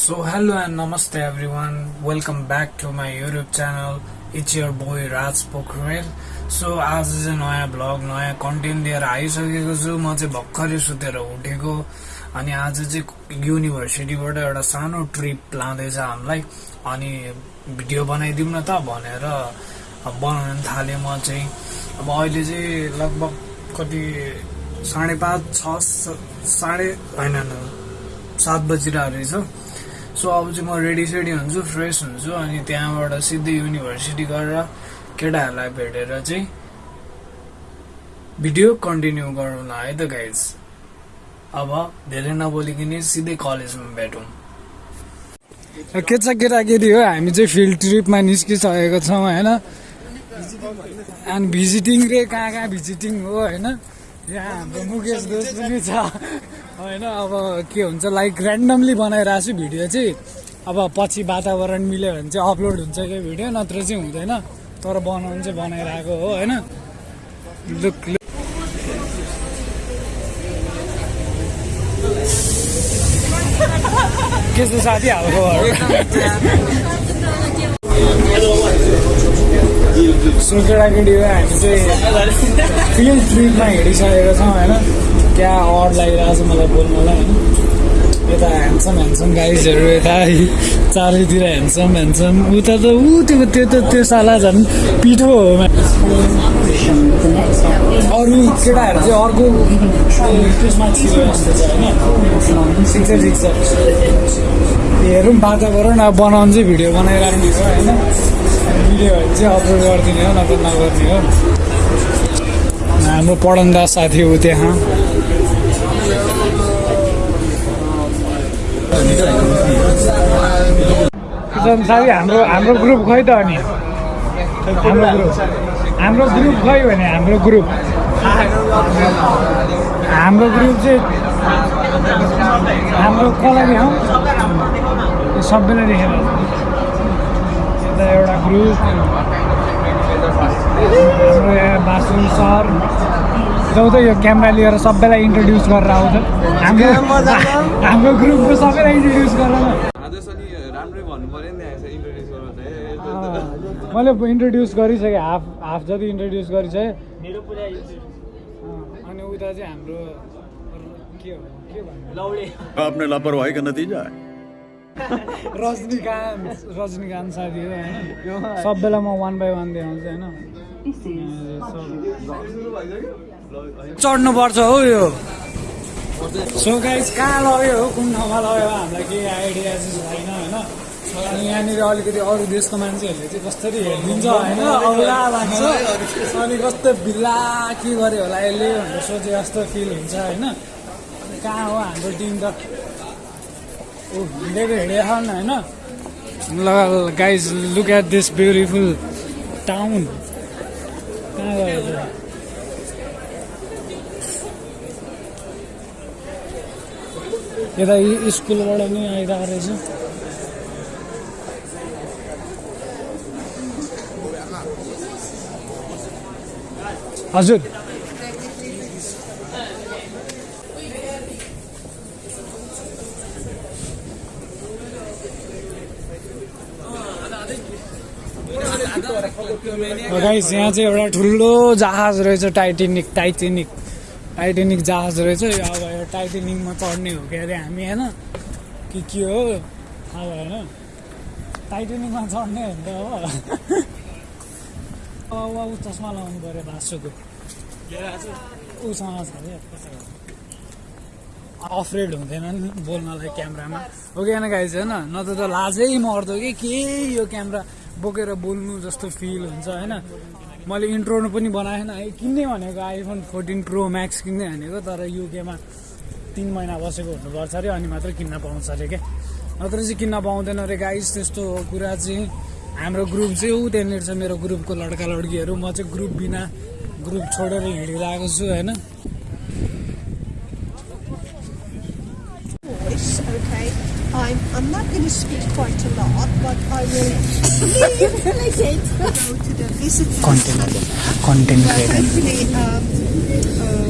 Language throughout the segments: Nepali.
So hello and namaste everyone. Welcome back to my YouTube channel. It's your boy Raj Pokhrel. So आज चाहिँ नयाँ ब्लग नयाँ कन्टेन्ट लिएर आइसकेको छु म चाहिँ भर्खरै सुतेर उठेको अनि आज चाहिँ युनिभर्सिटीबाट एउटा सानो ट्रिप लाँदैछ हामीलाई अनि भिडियो बनाइदिउँ न त भनेर बनाउन थालेँ म चाहिँ अब अहिले चाहिँ लगभग कति साढे पाँच छ साढे होइन सात बजिरहेको रहेछ सो अब चाहिँ म रेडी सेडी हुन्छु फ्रेस हुन्छु अनि त्यहाँबाट सिधै युनिभर्सिटी गरेर केटाहरूलाई भेटेर चाहिँ भिडियो कन्टिन्यू गरौँला है त गाइज अब धेरै नबोलिकन सिधै कलेजमा भेटौँ। के छ केटाकेटी हो? हामी चाहिँ फिल्ड ट्रिपमा निस्किसकेको छौँ होइन? अनि भिजिटिङ रे कहाँ कहाँ भिजिटिङ हो होइन? यहाँ हाम्रो मुकेश दोष पनि छ। होइन अब के हुन्छ लाइक ऱ्यान्डमली बनाइरहेको छु भिडियो चाहिँ। अब पछि वातावरण मिल्यो भने चाहिँ अपलोड हुन्छ यो भिडियो नत्र चाहिँ हुँदैन। तर बनाउनु चाहिँ बनाइरहेको हो होइन? लुक लुक के छ साथी हालको सो केटाकेटी हो हामी चाहिँ फिल्ड ट्रिपमा हिँडिसकेको छौँ होइन? क्या अड लागिरहेको छ मलाई बोल्नलाई? होइन यता ह्यान्डसम ह्यान्डसम गाइजहरू यता चारैतिर ह्यान्डसम ह्यान्डसम उता त ऊ त्यो त्यो त त्यो साला झन् पिठो हो अरू केटाहरू चाहिँ अर्को त्यसमा छिरो जस्तो छ होइन? ठिक छ ठिक छ हेरौँ वातावरण अब बनाउनु चाहिँ भिडियो बनाइराख्ने हो होइन? भिडियोहरू चाहिँ अपलोड गरिदिने हो नत्र नगर्ने हो। हाम्रो पढन्दा साथी हो त्यहाँ। किसन साथी हाम्रो हाम्रो ग्रुप खै त अनि? हाम्रो ग्रुप हाम्रो भने हाम्रो ग्रुप हाम्रो ग्रुप चाहिँ हाम्रो कसलाई हौ। यो सबैलाई देखेर। यता एउटा ग्रुप हाम्रो यहाँ बासु सर। जाउँ त यो क्यामेरा लिएर सबैलाई इन्ट्रोड्युस गरेर आउँछ। हाम्रो हाम्रो ग्रुपको सबैलाई इन्ट्रोड्युस गरेर आदेश अनि राम्रै भन्नु पऱ्यो नि यहाँ इन्ट्रोड्युस गर्नु चाहिँ। मैले इन्ट्रोड्युस गरिसकेँ हाफ हाफ जति इन्ट्रोड्युस गरिसकेँ। अनि उता चाहिँ हाम्रो के हो के भन्नु? आपने लापरवाही का नतीजा है। रजनीकान्त रजनीकान्त साथी हो होइन? सबैलाई म वान बाई वान देखाउँछु होइन? चढ्नुपर्छ हो यो। सो गाइज कहाँ लग्यो हो? कुन ठाउँमा लग्यो हामीलाई केही आइडिया चाहिँ छैन होइन? अनि यहाँनिर अलिकति अरू देशको मान्छेहरूले चाहिँ कसरी हेरिदिन्छ होइन? औला लाग्छ अनि कस्तो भिल्ला के गर्यो होला यसले भनेर सोचे जस्तो फिल हुन्छ होइन? कहाँ हो हाम्रो टिम त? ऊ हिँडेको हिँडेको होइन? ल guys look at this beautiful town कहाँ गयो? यता स्कुलबाट पनि आइरहेको रहेछ हजुर गाइस यहाँ चाहिँ एउटा ठुलो जहाज रहेछ टाइटेनिक टाइटेनिक टाइटेनिक जहाज रहेछ अब टाइटेनिकमा चढ्ने हो कि अरे हामी होइन? कि के हो? थाहा भएन टाइटेनिकमा चढ्ने हो नि त हो अब ऊ चस्मा लगाउनु पऱ्यो भाषुको उसँग छ अरे अफ्रेड हुँदैन नि बोल्नलाई क्यामरामा। हो कि गाइज होइन? नत्र त लाजै मर्दो कि के यो क्यामेरा बोकेर बोल्नु जस्तो फिल हुन्छ होइन? मैले इन्ट्रो पनि बनाएन है। किन्ने भनेको आइफोन फोर्टिन प्रो म्याक्स किन्ने भनेको तर युकेमा तिन महिना बसेको हुनुपर्छ अरे अनि मात्रै किन्न पाउँछ अरे क्या नत्र चाहिँ किन्न पाउँदैन अरे गाइस त्यस्तो कुरा चाहिँ हाम्रो ग्रुप चाहिँ ऊ त्यहाँनिर छ मेरो ग्रुपको लड्का लड्कीहरू म चाहिँ ग्रुप बिना ग्रुप छोडेर हिँडिरहेको छु होइन voice, okay? I'm, I'm not going to speak quite a lot, but I will leave go to the visiting Content. center. Content Uh, creator hopefully, um, uh, a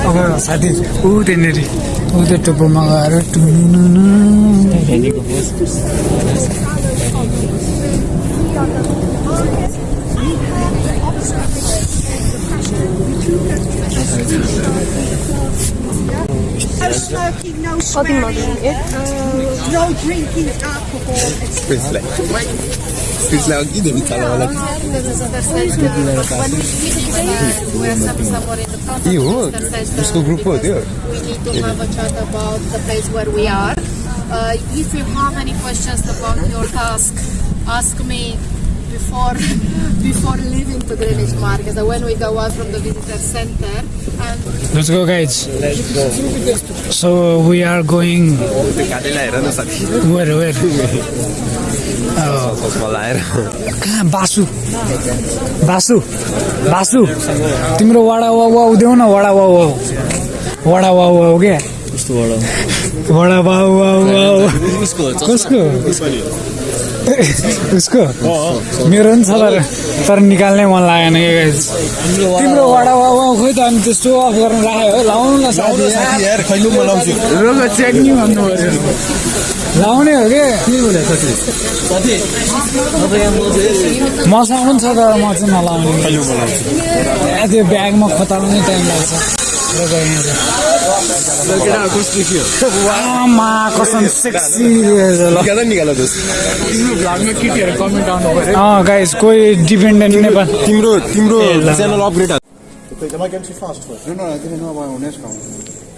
अब साथी ऊ त्यहाँनिर ऊ त्यो टुप्पोमा गएर smoking, no drinking alcohol. Questa è questa oggi devi calare. Io, group gruppo di We need to have a chat about the place where we are. Uh, if you have any questions about your task, ask me. Before before leaving to Greenwich Market. So when we go out from the visitor center, and Let's go guys. So we are going where where? कहाँ बासु बासु बासु तिम्रो वडा वा वा देऊ न वडा वा वा वडा वा वा हो क्या वडा वा वा वा कसको उसको? मेरो पनि छ तर तर निकाल्नै मन लागेन. तिम्रो वडा वा खोइ त अनि त्यस्तो अफ गर्न राख्यो है लाउनु न साथी यार। खैलु म लाउँछु। रोग चेक नि भन्नु पऱ्यो लाउने हो कि? मसँग पनि छ तर म चाहिँ नलाउने। त्यो ब्यागमा खोताल्नै टाइम लाग्छ। रोग यहाँ चाहिँ। आमा कसम सेक्सी रहेछ ल निकाल निकाल दोस्त अँ गाइस कोही डिपेन्डेन्ट नेपाल तिम्रो तिम्रो channel upgrade Am I going too fast for you? No, no, I didn't know about UNESCO.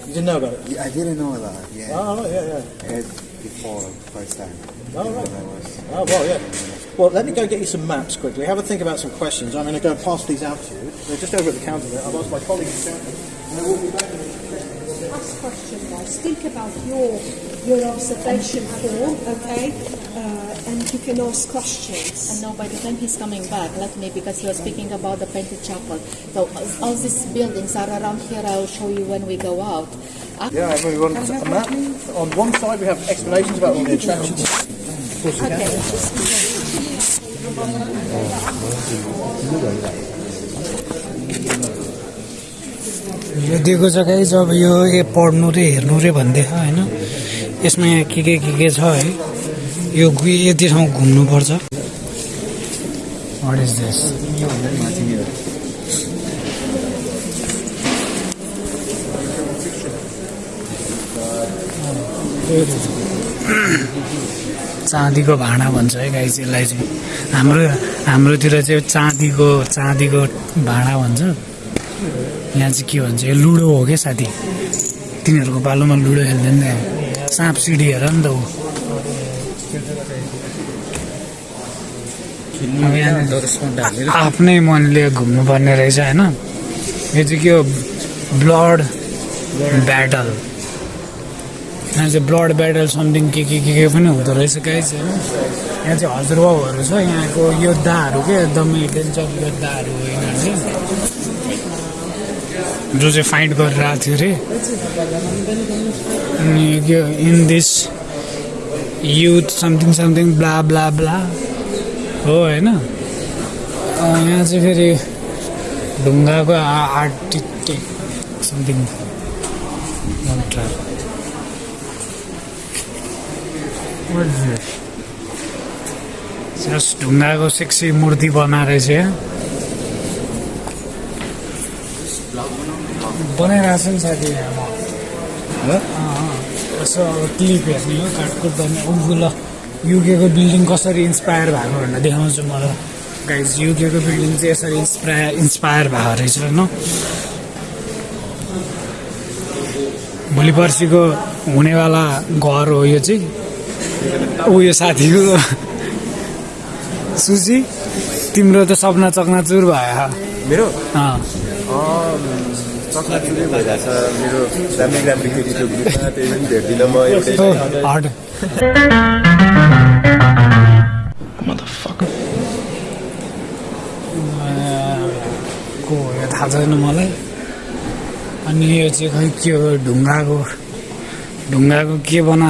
You didn't know about it? Yeah, I didn't know that. Yeah, Oh, right, yeah, yeah. I had before first time. Oh, right. I was. Oh, well, yeah. Well, let me go get you some maps quickly. Have a think about some questions. I'm going to go and pass these out to you. They're just over at the counter there. I've asked my colleagues to count them. And they will be back in a Ask question, guys. Think about your your observation form, okay? Uh, and you can ask questions. and now by the time he's coming back, let me because he was speaking about the painted chapel. So uh, all these buildings are around here. I will show you when we go out. Yeah, and we want a map. On one side, we have explanations about all the attractions. यो दिएको छ गाइस अब यो ए पढ्नु रे हेर्नु रे भन्दै होइन? यसमा यहाँ के के के के छ है? यो यति ठाउँ घुम्नुपर्छ चाँदीको भाँडा भन्छ है गाई चाहिँ चाहिँ। हाम्रो हाम्रोतिर चाहिँ चाँदीको चाँदीको भाँडा भन्छ। यहाँ चाहिँ के भन्छ यो लुडो हो क्या साथी? तिनीहरूको पालोमा लुडो खेल्दैन नि साँप सिडी हेर नि त ऊ। आफ्नै मनले घुम्नुपर्ने रहेछ होइन? यो चाहिँ के हो? Blood battle. यहाँ चाहिँ ब्लड ब्याटल समथिङ के के के के पनि हुँदो रहेछ गाइस होइन? यहाँ चाहिँ हजुरबाउहरू छ यहाँको योद्धाहरू के एकदमै डेन्जर योद्धाहरू। जो चाहिँ फाइट गरिरहेको थियो अरे। अनि के in this youth something something blah blah blah हो होइन? यहाँ चाहिँ फेरि ढुङ्गाको आर्टिटेक्ट समथिङ जस्ट ढुङ्गाको सेक्सी मूर्ति बनाएर रहेछ बनाइरहेको छ नि साथी। यहाँ अँ, अँ। यसो अब क्लिप हेर्ने हो काटकुट गर्ने ऊ ल युकेको बिल्डिङ कसरी इन्सपायर भएको भनेर देखाउँछु मलाई गाइज युकेको बिल्डिङ चाहिँ यसरी इन्सपायर इन्सपायर भएको रहेछ होइन भोलि पर्सिको हुनेवाला घर हो यो चाहिँ। ऊ यो साथीको सुची। तिम्रो त सपना चकनाचुर भयो। मेरो? अँ चक्ला चुरै भइरहेछ मेरो राम्रै राम्रै केटीको ग्रुपमा त्यही पनि भेट्दिनँ म एउटै हट को हो यो थाहा छैन मलाई? अनि यो चाहिँ खै के हो? ढुङ्गाको ढुङ्गाको के बना?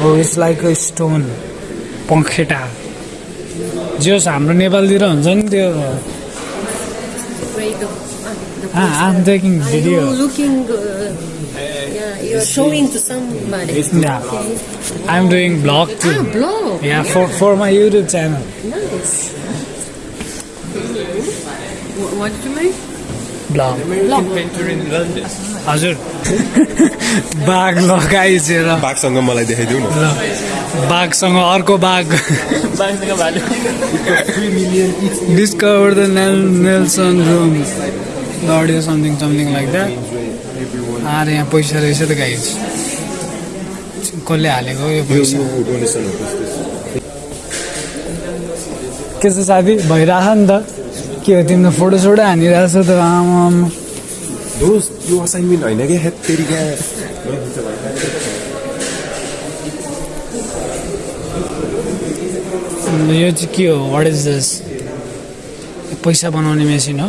हो इट्स लाइक अ स्टोन पखेटा। जे होस् हाम्रो नेपालतिर हुन्छ नि त्यो। I'm taking video looking uh, yeah you're showing to somebody Yeah. I'm doing vlog too. ah blog Yeah, for for my YouTube channel. nice what, what did you make Vlog. Inventor in London हजुर बाघ लगाइसेर बाघसँग मलाई देखाइदेऊ न बाघसँग अर्को बाघ discover the Nelson room audio something something like that अरे यहाँ पैसा रहेछ त गाइज। कसले हालेको यो पैसा? के छ। साथी भइरहेछ नि त। के हो तिम्रो फोटो सोटो हानिरहेछ त आमा दोस्त यो असाइनमेन्ट होइन क्या? हेत तेरि क्या? यो चाहिँ के हो? वाट इज दिस पैसा बनाउने मेसिन हो।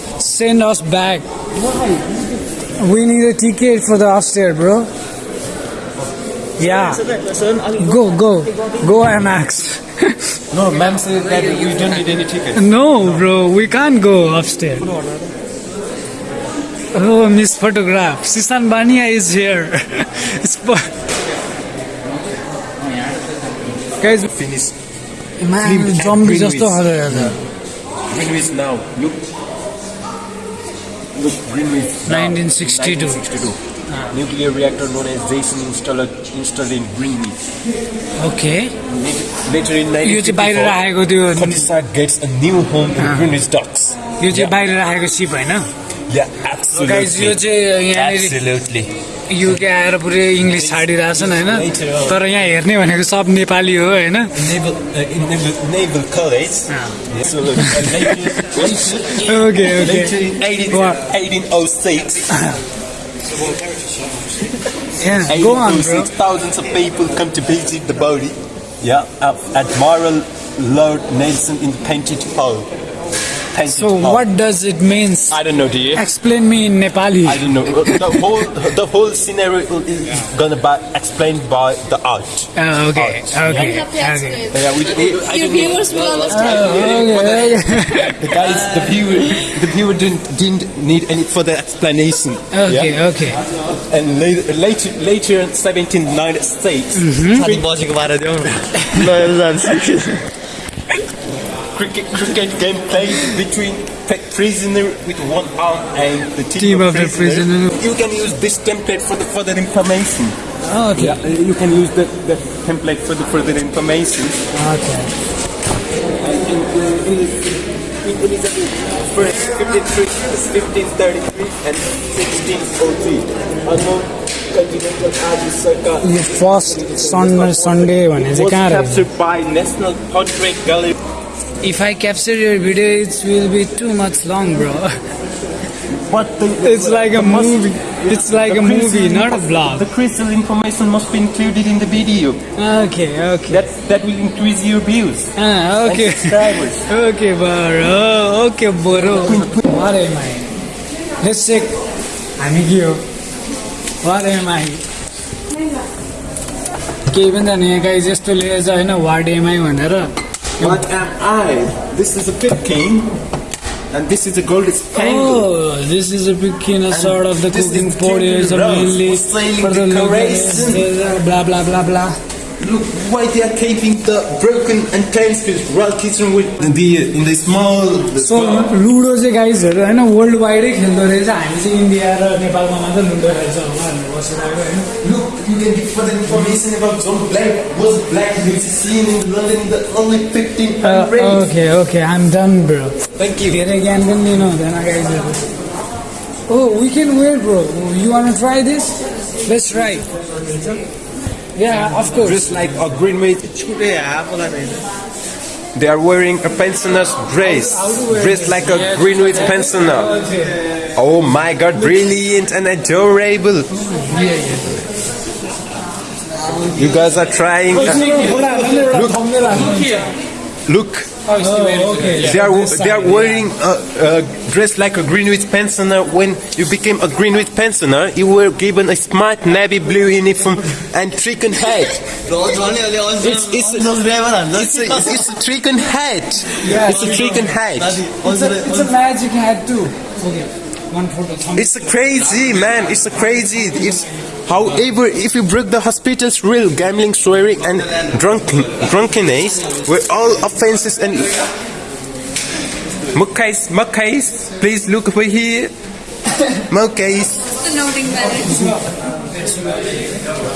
send us back. We need a ticket for the upstairs, bro. Yeah. Go, go. Go MX. no, ma'am said that we don't need any ticket. No, bro, we can't go upstairs. Oh, Miss Photograph. Sisan Bania is here. Guys, finish. Man, zombie just to Now, look. Look, Greenwich. now. 1962. 1962. Nuclear reactor known as Jason installed, installed in Greenwich. Okay Later in यो चाहिँ बाहिर 1954, राखेको त्यो Countryside gets a new home in Greenwich Docks. यो चाहिँ बाहिर राखेको सिप होइन Yeah, absolutely. गाइज यो चाहिँ यहाँनिर Absolutely. युके आएर पुरै इङ्ग्लिस छाडिरहेछन् होइन तर यहाँ हेर्ने भनेको सब नेपाली हो होइन uh, okay okay in 18, Wow. 1806, go on bro 1806, thousands of people come to visit the body. Yeah, at Admiral Lord Nelson in the Painted Hall. Thank so you. what does it means? I don't know, do you? Explain me in Nepali. I don't know. Uh, the whole the whole scenario is gonna be explained by the art. Oh, okay. Art. Okay. Yeah. okay. Yeah, we, we, I Your viewers will understand. Oh, okay. the, the guys, the viewer, the viewer didn't didn't need any further explanation. Okay. Yeah? Okay. And later later, later 1796. Mm -hmm cricket, cricket game played between pe- prisoner with one arm and the team, Team of the prisoner. You can use this template for the further information. Okay Yeah, uh, you can use the, the template for the further information. Okay And in, in, in, in Elizabeth first 53, 1533 and 1603. Unknown continental Abu Sarkar यो फर्स्ट सन सन्डे भने चाहिँ was कहाँ रहेछ captured by National Portrait Gallery. If I capture your video, it will be too much long, bro. But the, It's like a movie. It's like a movie, not a vlog. The crystal information must be included in the video. Okay, okay. That that will increase your views. Ah, okay. And subscribers. Okay, bro. Okay, bro. What am I? Let's check. हामी के हो वाट एम आई केही पनि जाने यहाँ गाई जस्तो लिएछ होइन वाट एम आई भनेर What am I? This is a pit king, and this is a gold spangle. Oh, this is a bikini sort of the This is cooking King pot is Rose mainly for sailing for the the local Corazon. blah blah blah blah. look why they are keeping the broken and time space while kitchen with the in the small the so ludo चाहिँ गाइजहरू होइन वर्ल्ड वाइडै खेल्दो रहेछ हामी चाहिँ इन्डिया र नेपालमा मात्रै लुडो खेल्छ होला भनेर बसिरहेको होइन Indian give further information about John Black. Was Black musician in London in the early 1500s? Uh, okay, okay, I'm done, bro. Thank you. Get again, then you know, then I guys. Oh, we can wait, bro. You wanna try this? Let's try. Yeah, of course. Just like a green maid. They are wearing a pensioner's dress, dressed like a Greenwich pensioner. Oh my god, brilliant and adorable. You guys are trying. Oh, Look, they are they are wearing a, a dress like a Greenwich pensioner. When you became a Greenwich pensioner, you were given a smart navy blue uniform and trickle hat. It's it's a, it's a, it's a trickle hat. It's a trickle hat. It's a, it's a magic hat too. Okay, one photo. It's a crazy man. It's a crazy. It's however, if you break the hospital's rule, gambling, swearing, and drunken drunkenness were all offenses and. Mukkais, Mukkais, please look over here. Mukkais.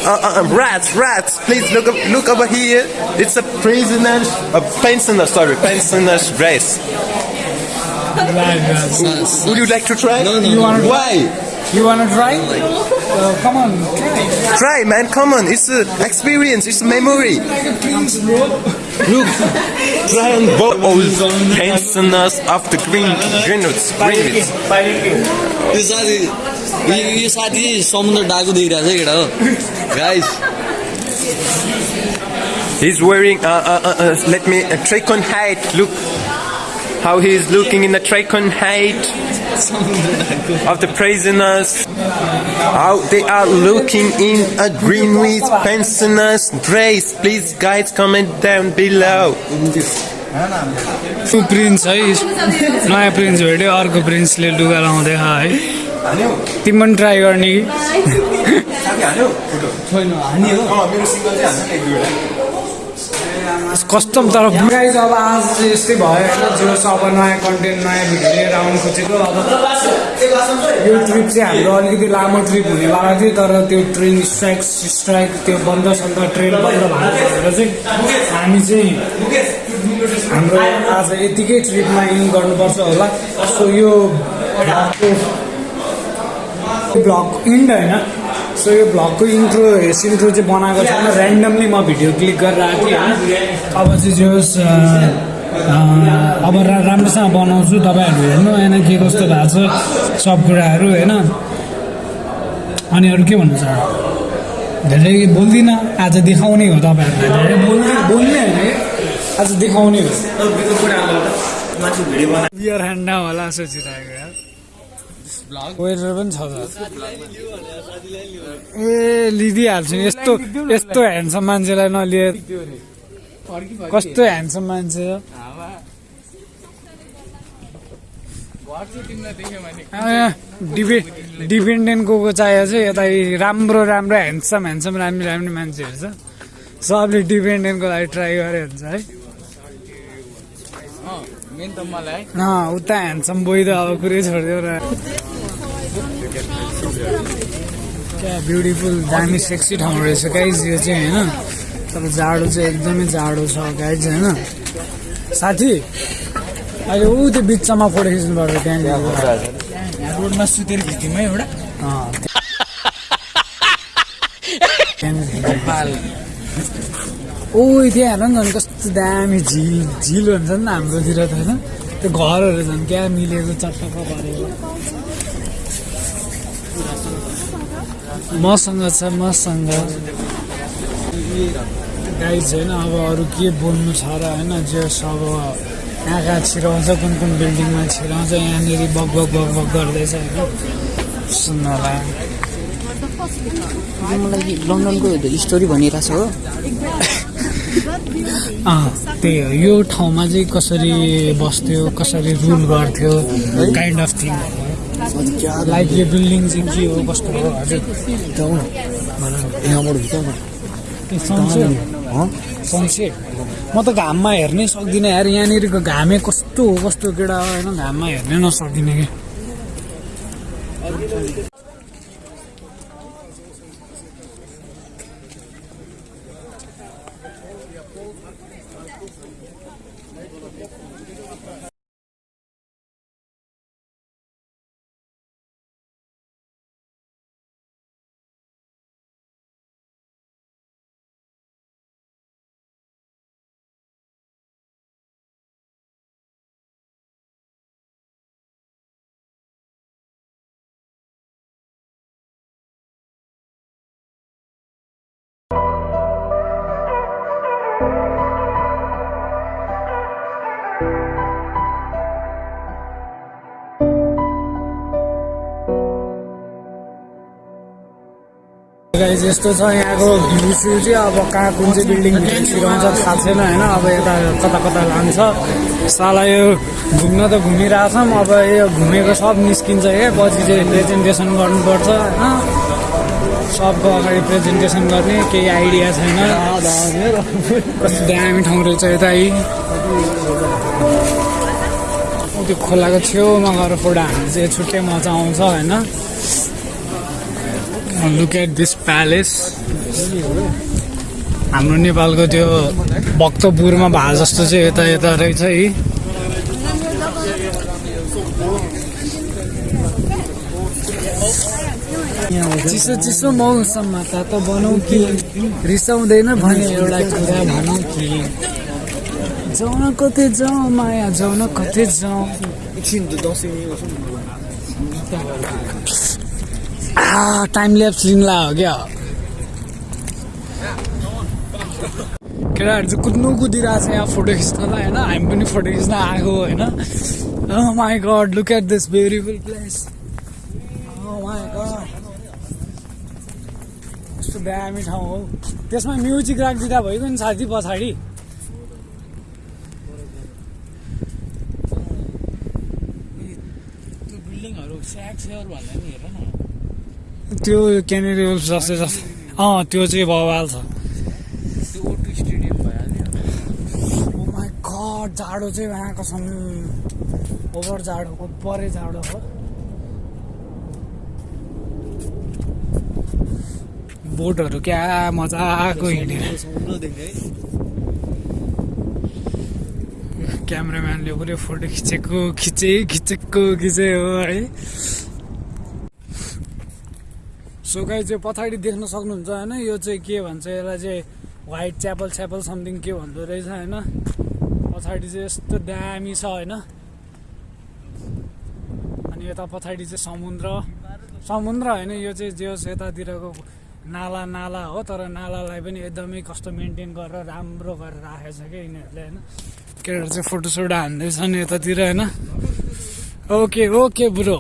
Uh, uh, uh, rats, rats, please look up, look over here. It's a prisoner's, a pensioner, sorry, pensioner's dress. Would you like to try? No, You wanna- Why? You wanna try? Uh, come on, try. Try, man. Come on. It's an experience. It's a memory. Please, bro. Look, try on both old pensioners of the Green Greenwich. Greenwich. यो साथी यो यो साथी चाहिँ समुद्र डाकु देखिरहेको छ केटा हो guys He's wearing. Uh, uh, uh, uh, let me. A tricon hat. Look how he is looking in the tricon hat Of the prisoners. How they are looking in a Greenwich pensioners dress. Please, guys, comment down below. Prince है नयाँ प्रिन्स भेट्यो अर्को प्रिन्सले लुगा लाउँदै है तिमी पनि ट्राई गर्ने कि कस्टम तर गाइज अब आज यस्तै भयो जो अब नयाँ कन्टेन्ट नयाँ भिडियो लिएर आउनु खोजेको अब यो ट्रिप चाहिँ हाम्रो अलिकति लामो ट्रिप हुनेवाला थियो तर त्यो ट्रेन स्ट्राइक स्ट्राइक त्यो बन्द सन्द ट्रेन बन्द भएको भएर चाहिँ हामी चाहिँ हाम्रो आज यतिकै ट्रिपमा इन गर्नुपर्छ होला। सो यो भ्लगको भ्लग इन्ड होइन। सो यो भ्लगको इन्ट्रो इन्ट्रो चाहिँ बनाएको छैन ऱ्यान्डमली म भिडियो क्लिक गरेर आएको थिएँ। अब चाहिँ जे अब रा राम्रोसँग बनाउँछु तपाईँहरू हेर्नु होइन के कस्तो भएको छ सब कुराहरू होइन। अनि अरू के भन्नु छ? धेरै बोल्दिनँ आज देखाउने हो तपाईँहरूलाई। धेरै बोल्ने बोल्ने होइन आज देखाउने हो। बियर ह्यान्ड होला सोचिरहेको वेटर पनि छ ए लिदिहाल्छु यस्तो यस्तो ह्यान्डसम मान्छेलाई नलिए कस्तो ह्यान्डसम मान्छे हो। डिपे डिपेन्डेन्ट को को चाहिएको छ यता राम्रो राम्रो ह्यान्डसम ह्यान्डसम राम्रो राम्रो मान्छेहरू छ। सबले डिपेन्डेन्टको लागि ट्राई गरे हुन्छ है। मेन त मलाई। अँ उता ह्यान्डसम बोइ त अब कुरै छोडिदियो र। क्या ब्युटिफुल दामी सेक्सी ठाउँ रहेछ गाइज यो चाहिँ होइन। तर जाडो चाहिँ एकदमै जाडो छ गाइज होइन। साथी अहिले ऊ त्यो बिचमा फोटो खिच्नुपर्छ त्यहाँनिर। रोडमा सुतेर खिच्यौँ है एउटा। त्यहाँनिर ओ त्यहाँ हेर न झन् कस्तो दामी झिल झिल हुन्छ नि हाम्रोतिर त होइन? त्यो घरहरू झन् क्या मिलेको चटक्क परेको। मसँग छ मसँग। गाई छैन अब अरू के बोल्नु छ र होइन जस अब कहाँ कहाँ छिराउँछ कुन कुन बिल्डिङमा छिराउँछ यहाँनिर बग बग बग बग गर्दैछ होइन? सुन्नलाई मलाई लन्डनको स्टोरी भनिरहेछ हो। अँ त्यही हो। यो ठाउँमा चाहिँ कसरी बस्थ्यो कसरी रुल गर्थ्यो काइन्ड अफ थिङ लाइक यो बिल्डिङ चाहिँ के हो कस्तो हो हजुर? सनसेट म त घाममा हेर्नै सक्दिनँ यार। यहाँनिरको घामे कस्तो हो कस्तो केटा होइन? घाममा हेर्नै नसक्दिनँ कि? गाइज यस्तो छ यहाँको भ्यू चाहिँ अब कहाँ कुन चाहिँ बिल्डिङ भित्र छिराउँछ थाहा छैन होइन? अब यता कता कता लान्छ। साला यो घुम्न त घुमिरहेछौँ अब यो घुमेको सब निस्किन्छ क्या पछि चाहिँ प्रेजेन्टेसन गर्नुपर्छ होइन? सबको अगाडि प्रेजेन्टेसन गर्ने केही आइडिया छैन। कस्तो दामी ठाउँ रहेछ यता त्यो खोलाको छेउमा गएर फोटो हाल्नु चाहिँ छुट्टै मजा आउँछ होइन? लुक एट दिस प्यालेस हाम्रो नेपालको त्यो भक्तपुरमा भए जस्तो चाहिँ यता यता रहेछ है। चिसो चिसो मौसममा तातो बनाऊ कि रिसाउँदैन भने एउटा कुरा भनौँ कि। जाउन कतै जाउँ माया जाउन कतै जाउँ। टाइम ल्याप्स लिनला हो क्या? केटाहरू चाहिँ कुद्नु कुदिरहेको छ यहाँ फोटो खिच्नलाई होइन? हामी पनि फोटो खिच्न आएको होइन? My god look at this beautiful place कस्तो दामी ठाउँ हो। त्यसमा म्युजिक राखिदिँदा भइगयो नि साथी पछाडि। बिल्डिङहरू स्याक भन्दा नि हेर। त्यो क्यानेरी जस्तै जस्तै अँ त्यो चाहिँ बवाल छ। गड जाडो चाहिँ यहाँको छन् ओभर जाडो ओभरै जाडो हो। बोटहरू क्या मजाको हिँडेर। क्यामराम्यानले पुरै फोटो खिचेको खिचे खिचेको खिचे हो है। सो गाई चाहिँ पछाडि देख्न सक्नुहुन्छ होइन? यो चाहिँ के भन्छ यसलाई चाहिँ वाइट च्यापल च्यापल समथिङ के भन्दो रहेछ होइन? पछाडि चाहिँ यस्तो दामी छ होइन? अनि यता पछाडि चाहिँ समुद्र। समुद्र होइन? यो चाहिँ जे होस् यतातिरको नाला नाला हो तर नालालाई पनि एकदमै कस्तो मेन्टेन गरेर राम्रो गरेर राखेको छ क्या यिनीहरूले होइन? केटाहरू चाहिँ फोटोसोटो हान्दैछन् यतातिर होइन? Okay okay bro.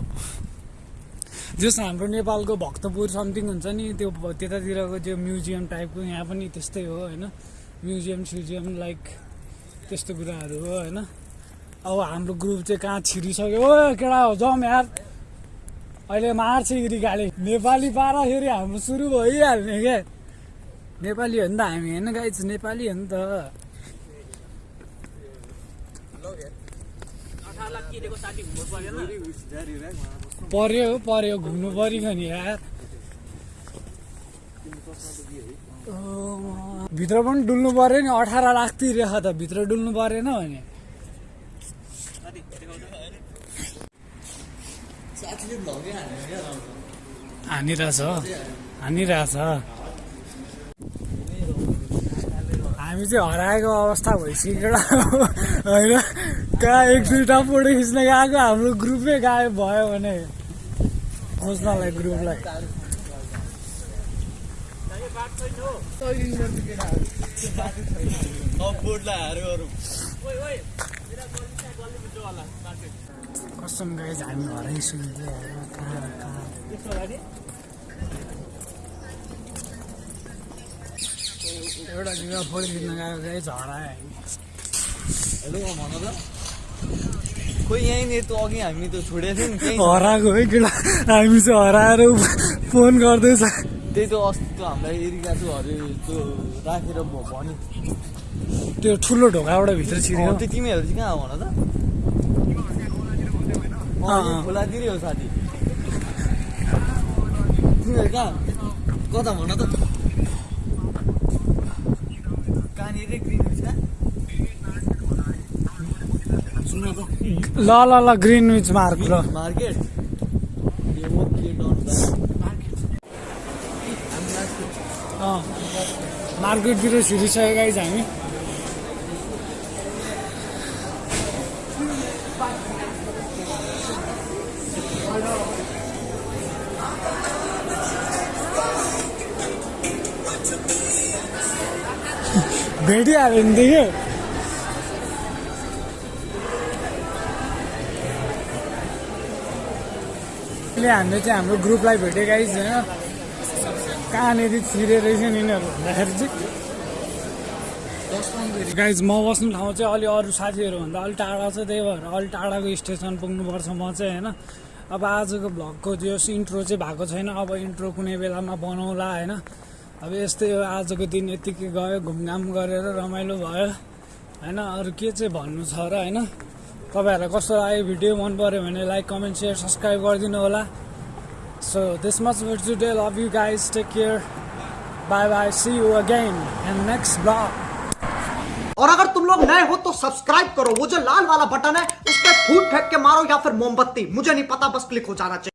जस हाम्रो नेपालको भक्तपुर समथिङ हुन्छ नि त्यो त्यतातिरको त्यो म्युजियम टाइपको यहाँ पनि त्यस्तै हो होइन? म्युजियम स्युजियम लाइक त्यस्तो कुराहरू हो होइन? अब हाम्रो ग्रुप चाहिँ कहाँ छिरिसक्यो? ओ केटा हो? जाउँ यार। अहिले मार्छ यिरी गाली नेपाली पाराखेरि हाम्रो सुरु भइहाल्ने क्या नेपाली हो नि त हामी होइन गाइज नेपाली हो नि त। पर्यो पर्यो घुम्नु पऱ्यो नि यार। भित्र पनि डुल्नु पऱ्यो नि अठार लाख तिरेख त भित्र डुल्नु परेन भने। हानिरहेछ हानिरहेछ। हामी चाहिँ हराएको अवस्था भइसक्यो होइन? कहाँ एक दुईवटा फोटो खिच्न गएको? हाम्रो ग्रुपै गायब भयो भने खोज्नलाई ग्रुपलाई। कसम गाइज हामी कहाँ एउटा फोटो खिच्न गएको गाइज हरायो हेलो भन खोइ यहीँनिर त अघि हामी त छोडेको थियौँ हराएको है केटा हामी चाहिँ हराएर फोन गर्दैछ। त्यही त अस्ति त्यो हामीलाई एरिका त्यो अरे त्यो राखेर भन्यो। त्यो ठुलो ढोकाबाट भित्र छिर्यो त्यो तिमीहरू चाहिँ कहाँ भन त। खोलातिरै हो साथी। तिमीहरू कहाँ? कता भन त। कहाँनिर ग्रिन हुन्छ त ल ल ल ग्रिन विच मार्क ल। मार्केट मार्केटतिर छिरिसक्यो गाइज हामी। भेटिहाल्यो नि अहिले हामीले चाहिँ हाम्रो ग्रुपलाई भेट्यो गाइज होइन। कहाँनिर छिरे रहेछ नि यिनीहरू? भन्दाखेरि चाहिँ। गाइज म बस्ने ठाउँ चाहिँ अलि अरू साथीहरूभन्दा अलिक टाढा छ त्यही भएर अलिक टाढाको स्टेसन पुग्नुपर्छ म चाहिँ होइन। अब आजको भ्लगको त्यो इन्ट्रो चाहिँ भएको छैन। अब इन्ट्रो कुनै बेलामा बनाउला होइन। अब यस्तै हो आजको दिन यतिकै गयो घुमघाम गरेर रमाइलो भयो होइन। अरू के चाहिँ भन्नु छ र होइन। तपाईँहरूलाई कस्तो लाग्यो भिडियो मन पऱ्यो लाइक कमेंट सेयर सब्सक्राइब गरिदिनु होला। This much today love you guys take care bye bye see you again and next blog और अगर तुम लोग नए हो तो सब्सक्राइब करो। वो जो लाल वाला बटन है उस पर फूट फेंक के मारो या फिर मोमबत्ती। मुझे नहीं पता, बस क्लिक हो जाना चाहिए।